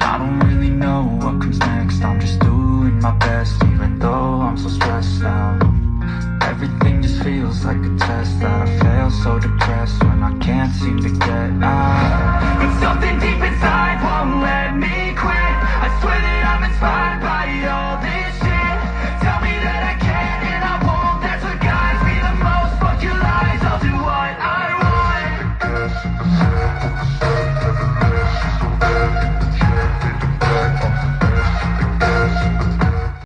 I don't really know what comes next. I'm just doing my best even though I'm so stressed out. Everything just feels like a test that I fail so depressed when I can't seem to get out. But something deep inside won't let me quit. I swear that I'm inspired by all this shit. Tell me that I can and I won't. That's what guides me the most. Fuck your lies, I'll do what I want.